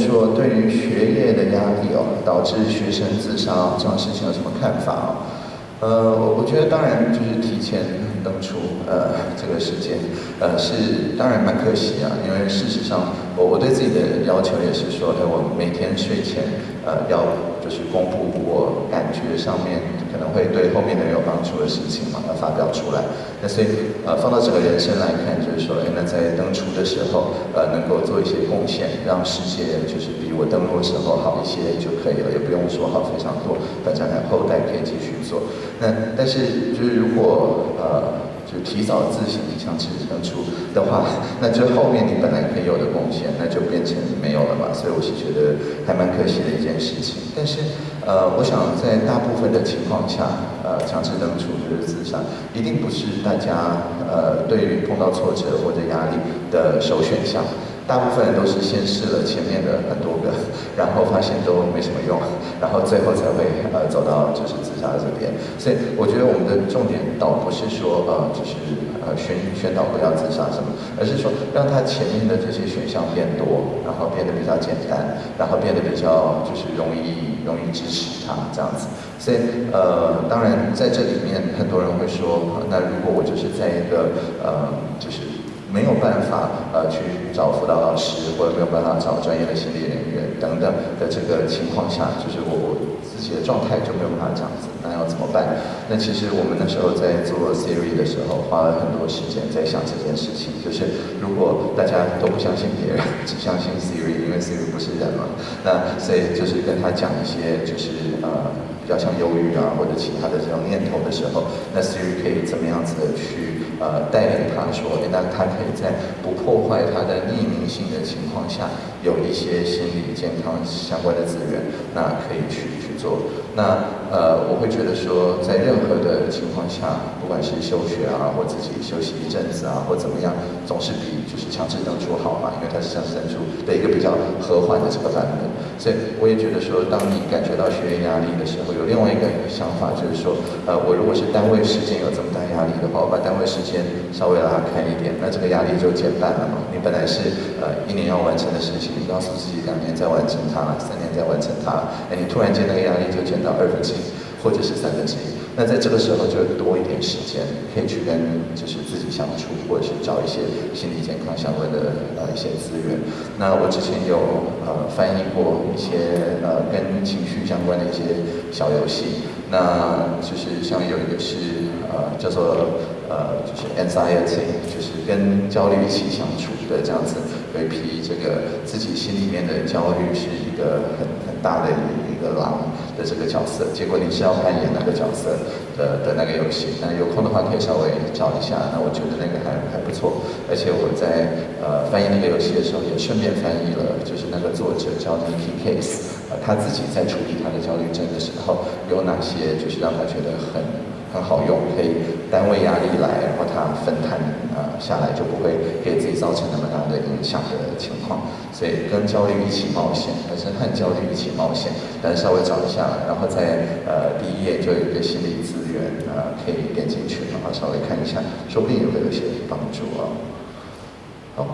说对于学业的压力哦，导致学生自杀这种事情有什么看法啊？呃，我觉得当然就是提前登出呃这个时间，呃是当然蛮可惜啊，因为事实上我我对自己的要求也是说，哎我每天睡前呃要就是公布我感觉上面。可能会对后面的人有帮助的事情嘛，要发表出来。那所以，呃，放到整个人生来看，就是说，哎，那在登出的时候，呃，能够做一些贡献，让世界就是比我登陆的时候好一些就可以了，也不用说好非常多，反正后代可以继续做。那但是就是如果呃。就提早自行强制登出的话，那就后面你本来可以有的贡献，那就变成没有了嘛。所以我是觉得还蛮可惜的一件事情。但是，呃，我想在大部分的情况下，呃，强制登出就是自杀，一定不是大家呃对于碰到挫折或者压力的首选项。大部分人都是先试了前面的很多个，然后发现都没什么用，然后最后才会呃走到就是自杀这边。所以我觉得我们的重点倒不是说呃就是呃宣宣导不要自杀什么，而是说让他前面的这些选项变多，然后变得比较简单，然后变得比较就是容易容易支持他这样子。所以呃当然在这里面很多人会说，那如果我就是在一个呃就是。没有办法呃去找辅导老师，或者没有办法找专业的心理人员等等的这个情况下，就是我自己的状态就没有办法这样子，那要怎么办？那其实我们那时候在做 Siri 的时候，花了很多时间在想这件事情，就是如果大家都不相信别人，只相信 Siri，因为 Siri 不是人嘛，那所以就是跟他讲一些就是呃较像忧郁啊或者其他的这种念头的时候，那 Siri 可以怎么样子的去呃带领他说，那他。可以在不破坏他的匿名性的情况下，有一些心理健康相关的资源，那可以去去做。那呃，我会觉得说，在任何的情况下，不管是休学啊，或自己休息一阵子啊，或怎么样，总是比就是强制登出好嘛，因为它是强制登出的一个比较和缓的这个版本。所以我也觉得说，当你感觉到学业压力的时候，有另外一个想法，就是说，呃，我如果是单位时间有这么大压力的话，我把单位时间稍微拉开一点，那这个。压力就减半了嘛？你本来是呃一年要完成的事情，你告诉自己两年再完成它，三年再完成它，哎，你突然间那个压力就减到二分之一，或者是三分之一。那在这个时候就多一点时间，可以去跟就是自己相处，或者是找一些心理健康相关的呃一些资源。那我之前有呃翻译过一些呃跟情绪相关的一些小游戏，那就是像有一个是呃叫做。呃，就是 anxiety，就是跟焦虑一起相处的这样子，有一批这个自己心里面的焦虑是一个很很大的的狼的这个角色，结果你是要扮演那个角色的的那个游戏，那有空的话可以稍微找一下，那我觉得那个还还不错，而且我在呃翻译那个游戏的时候也顺便翻译了，就是那个作者叫 Nicky Case，呃他自己在处理他的焦虑症的时候有哪些就是让他觉得很。很好用，可以单位压力来，然后它分摊呃下来，就不会给自己造成那么大的影响的情况。所以跟焦虑一起冒险，还是和焦虑一起冒险，但是稍微找一下，然后在呃第一页就有一个心理资源呃可以点进去，然后稍微看一下，说不定也会有些帮助啊。好。